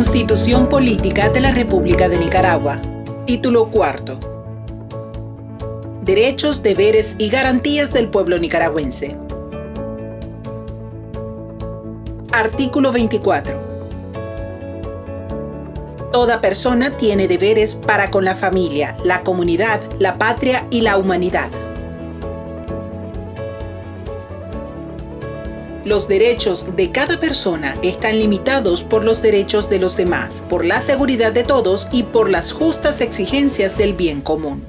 Constitución Política de la República de Nicaragua. Título cuarto. Derechos, deberes y garantías del pueblo nicaragüense. Artículo 24. Toda persona tiene deberes para con la familia, la comunidad, la patria y la humanidad. Los derechos de cada persona están limitados por los derechos de los demás, por la seguridad de todos y por las justas exigencias del bien común.